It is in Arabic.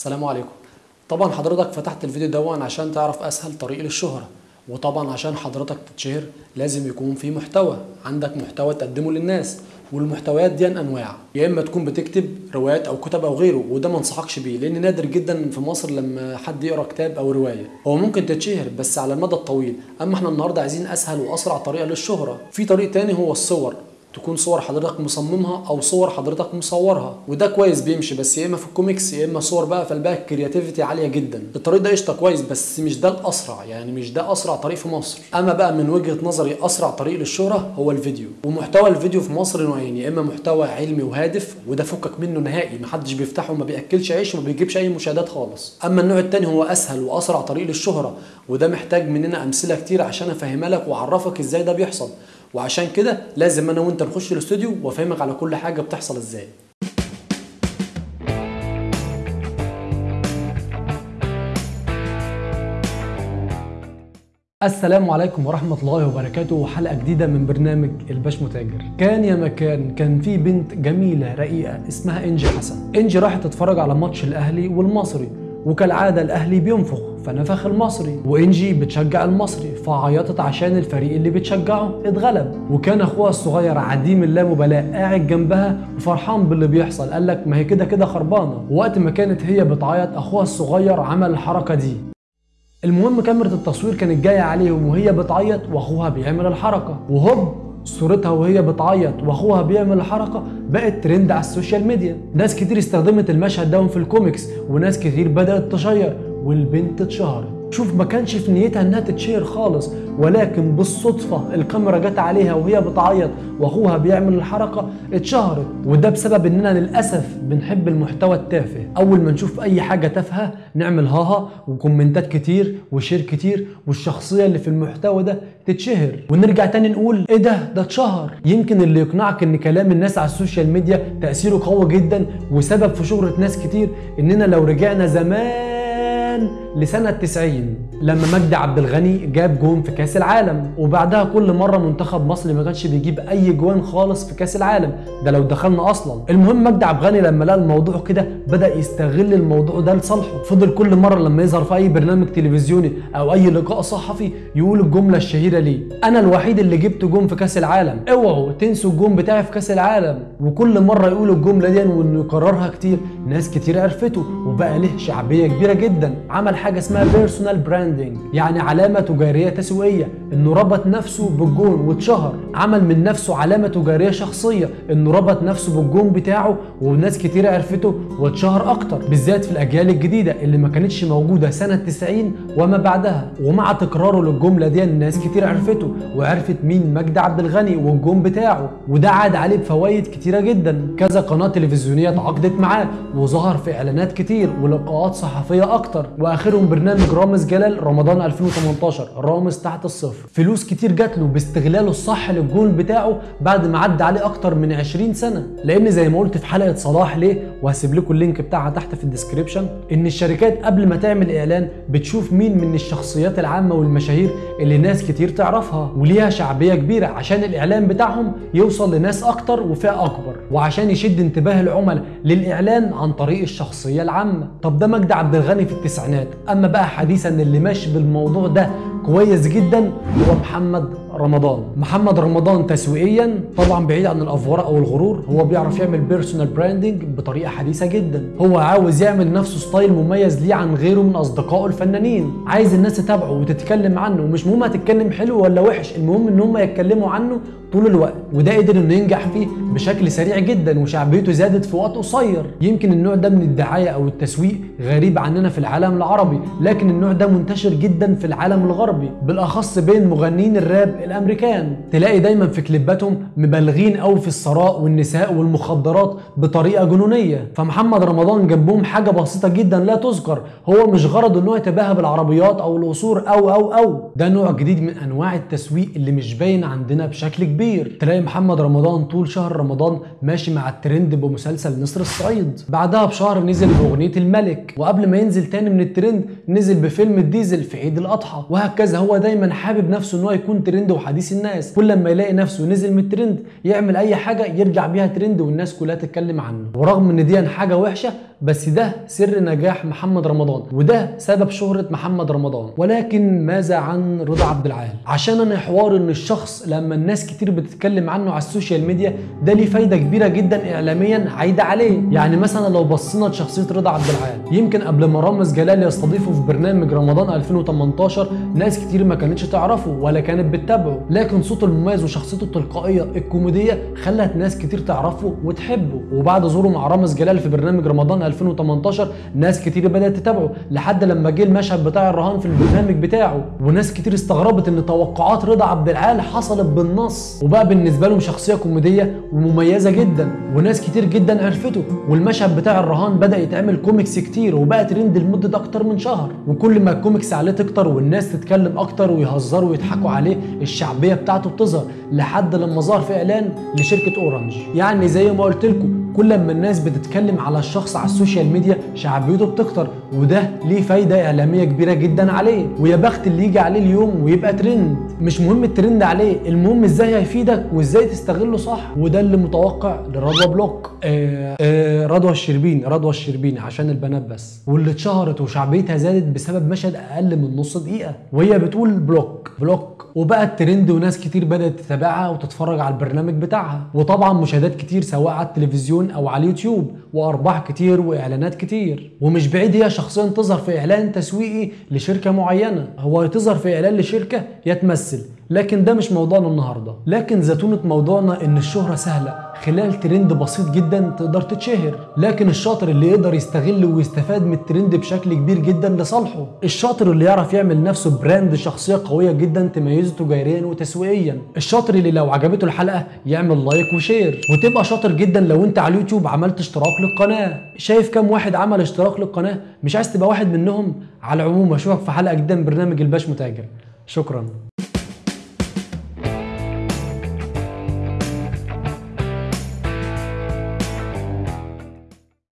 السلام عليكم. طبعا حضرتك فتحت الفيديو دون عشان تعرف أسهل طريق للشهرة وطبعا عشان حضرتك تتشهر لازم يكون في محتوى. عندك محتوى تقدمه للناس والمحتويات دي أنواع. يا إما تكون بتكتب روايات أو كتب أو غيره وده ما انصحكش بيه لأن نادر جدا في مصر لما حد يقرأ كتاب أو رواية. هو ممكن تتشهر بس على المدى الطويل أما إحنا النهارده عايزين أسهل وأسرع طريقة للشهرة. في طريق تاني هو الصور. تكون صور حضرتك مصممها أو صور حضرتك مصورها وده كويس بيمشي بس يا إما في الكوميكس يا إما صور بقى فالبقى ال creativity عالية جدا. الطريق ده قشطة كويس بس مش ده الأسرع يعني مش ده أسرع طريق في مصر. أما بقى من وجهة نظري أسرع طريق للشهرة هو الفيديو. ومحتوى الفيديو في مصر نوعين يا إما محتوى علمي وهادف وده فكك منه نهائي محدش بيفتحه وما بيأكلش عيش وما بيجيبش أي مشاهدات خالص. أما النوع التاني هو أسهل وأسرع طريق للشهرة وده محتاج مننا أمثلة كتير عشان أفهمها لك وأعرفك إزاي ده بيحصل. وعشان كده لازم أنا وانت نخش الاستوديو وافهمك على كل حاجة بتحصل إزاي. السلام عليكم ورحمة الله وبركاته. وحلقة جديدة من برنامج الباش متاجر. كان يا مكان كان في بنت جميلة رقيقة اسمها إنجي حسن. إنجي راحت تتفرج على ماتش الأهلي والمصري. وكالعادة الأهلي بينفخ فنفخ المصري. وإنجي بتشجع المصري فعيطت عشان الفريق اللي بتشجعه اتغلب. وكان أخوها الصغير عديم اللامبالاة قاعد جنبها وفرحان باللي بيحصل. قال لك ما هي كده كده خربانة. وقت ما كانت هي بتعيط أخوها الصغير عمل الحركة دي. المهم كاميرا التصوير كانت جاية عليهم وهي بتعيط وأخوها بيعمل الحركة. وهوب صورتها وهي بتعيط واخوها بيعمل الحركة بقت ترند على ال social media. ناس كتير استخدمت المشهد ده في الكوميكس وناس كتير بدأت تشير والبنت اتشهرت. شوف ما كانش في نيتها إنها تتشهر خالص ولكن بالصدفة الكاميرا جت عليها وهي بتعيط وأخوها بيعمل الحركة اتشهرت. وده بسبب إننا للأسف بنحب المحتوى التافه. أول ما نشوف أي حاجة تافهة نعمل هاها وكومنتات كتير و share كتير والشخصية اللي في المحتوى ده تتشهر. ونرجع تاني نقول إيه ده؟ ده اتشهر. يمكن اللي يقنعك إن كلام الناس على ال social media تأثيره قوي جدا وسبب في شهرة ناس كتير إننا لو رجعنا زمان لسنة 90 لما مجدي عبد الغني جاب جون في كأس العالم. وبعدها كل مرة منتخب مصر ما كانش بيجيب أي جوان خالص في كأس العالم. ده لو دخلنا أصلا. المهم مجدي عبد الغني لما لقى الموضوع كده بدأ يستغل الموضوع ده لصالحه. فضل كل مرة لما يظهر في أي برنامج تلفزيوني أو أي لقاء صحفي يقول الجملة الشهيرة ليه. أنا الوحيد اللي جبت جون في كأس العالم. اوعوا تنسوا الجون بتاعي في كأس العالم. وكل مرة يقول الجملة دي وإنه يكررها كتير ناس كتير عرفته. وبقى له شعبية كبيرة جدا. عمل حاجة اسمها personal branding يعني علامة تجارية تسويقية إنه ربط نفسه بالجون واتشهر. عمل من نفسه علامة تجارية شخصية. إنه ربط نفسه بالجون بتاعه وناس كتير عرفته واتشهر أكتر بالذات في الأجيال الجديدة اللي ما كانتش موجودة سنة 90 وما بعدها. ومع تكراره للجملة دي الناس كتير عرفته وعرفت مين مجدي عبد الغني والجون بتاعه. وده عاد عليه بفوائد كتيرة جدا. كذا قناة تلفزيونية تعاقدت معاه وظهر في إعلانات كتير ولقاءات صحفية أكتر. وآخرهم برنامج رامز جلال رمضان 2018 رامز تحت الصفر. فلوس كتير جات له باستغلاله الصح للجول بتاعه بعد ما عدى عليه أكتر من 20 سنة. لأن زي ما قلت في حلقة صلاح ليه؟ وهسيب لكم ال link بتاعها تحت في ال description. إن الشركات قبل ما تعمل إعلان بتشوف مين من الشخصيات العامة والمشاهير اللي ناس كتير تعرفها. وليها شعبية كبيرة عشان الإعلان بتاعهم يوصل لناس أكتر وفئة أكبر. وعشان يشد انتباه العملاء للإعلان عن طريق الشخصية العامة. طب ده مجدي عبد الغني في التسعينات. أما بقى حديثا اللي ماشي بالموضوع ده كويس جدا هو محمد رمضان. محمد رمضان تسويقيا طبعا بعيد عن الأفورة أو الغرور هو بيعرف يعمل personal branding بطريقة حديثة جدا. هو عاوز يعمل نفسه style مميز ليه عن غيره من أصدقائه الفنانين. عايز الناس تتابعه وتتكلم عنه ومش مهم هتتكلم حلو ولا وحش المهم إن هم يتكلموا عنه طول الوقت وده قدر إنه ينجح فيه بشكل سريع جدا وشعبيته زادت في وقت قصير. يمكن النوع ده من الدعاية أو التسويق غريب عننا في العالم العربي لكن النوع ده منتشر جدا في العالم الغربي. بالأخص بين مغنيين الراب الأمريكان. تلاقي دايما في كليباتهم مبالغين قوي في الثراء والنساء والمخدرات بطريقة جنونية. فمحمد رمضان جنبهم حاجة بسيطة جدا لا تذكر. هو مش غرضه ان هو يتباهى بالعربيات أو القصور أو أو أو. ده نوع جديد من أنواع التسويق اللي مش باين عندنا بشكل كبير. تلاقي محمد رمضان طول شهر رمضان ماشي مع الترند بمسلسل نسر الصعيد. بعدها بشهر نزل بأغنية الملك. وقبل ما ينزل تاني من الترند نزل بفيلم الديزل في عيد الأضحى. وهكذا هو دايما حابب نفسه إن هو يكون ترند وحديث الناس. كل لما يلاقي نفسه نزل من الترند يعمل أي حاجة يرجع بيها ترند والناس كلها تتكلم عنه. ورغم إن دي حاجة وحشة بس ده سر نجاح محمد رمضان وده سبب شهرة محمد رمضان. ولكن ماذا عن رضا عبد العال؟ عشان أنا حوار إن الشخص لما الناس كتير بتتكلم عنه على ال social media ده ليه فايدة كبيرة جدا اعلاميا عايدة عليه. يعني مثلا لو بصينا لشخصية رضا عبد العال يمكن قبل ما رامز جلال يستضيفه في برنامج رمضان 2018 ناس كتير ما كانتش تعرفه ولا كانت بتتابعه. لكن صوته المميز وشخصيته التلقائية الكوميدية خلت ناس كتير تعرفه وتحبه. وبعد ظهوره مع رامز جلال في برنامج رمضان 2018 ناس كتير بدأت تتابعه لحد لما جه المشهد بتاع الرهان في البرنامج بتاعه وناس كتير استغربت إن توقعات رضا عبد العال حصلت بالنص. وبقى بالنسبة لهم شخصية كوميدية ومميزة جدا وناس كتير جدا عرفته. والمشهد بتاع الرهان بدأ يتعمل كوميكس كتير وبقى ترند لمدة أكتر من شهر. وكل ما الكوميكس عليه تكتر والناس تتكلم أكتر ويهزروا ويضحكوا عليه الشعبية بتاعته بتظهر لحد لما ظهر في إعلان لشركة Orange. يعني زي ما قلت لكم كل ما الناس بتتكلم على الشخص على ال social media شعبيته بتكتر وده ليه فايدة إعلامية كبيرة جدا عليه. ويا بخت اللي يجي عليه اليوم ويبقى ترند مش مهم الترند عليه المهم إزاي هيفيدك وإزاي تستغله صح. وده اللي متوقع لرضوى block. آه آه رضوى الشربيني رضوى الشربيني عشان البنات بس. واللي اتشهرت وشعبيتها زادت بسبب مشهد أقل من نص دقيقة. وهي بتقول block block. وبقت ترند وناس كتير بدأت تتابعها وتتفرج على البرنامج بتاعها. وطبعا مشاهدات كتير سواء على التلفزيون أو على اليوتيوب وأرباح كتير وإعلانات كتير. ومش بعيد هي شخصيا تظهر في إعلان تسويقي لشركة معينة. هو تظهر في إعلان لشركة يا تمثل لكن ده مش موضوعنا النهارده. لكن زتونه موضوعنا إن الشهرة سهلة خلال ترند بسيط جدا تقدر تتشهر. لكن الشاطر اللي يقدر يستغل ويستفاد من الترند بشكل كبير جدا لصالحه. الشاطر اللي يعرف يعمل نفسه brand شخصية قوية جدا تميزه تجاريا وتسويقيا. الشاطر اللي لو عجبته الحلقة يعمل like و share. وتبقى شاطر جدا لو أنت على اليوتيوب عملت اشتراك للقناة. شايف كام واحد عمل اشتراك للقناة؟ مش عايز تبقى واحد منهم؟ على العموم أشوفك في حلقة جديدة من برنامج الباش متاجر. شكرا.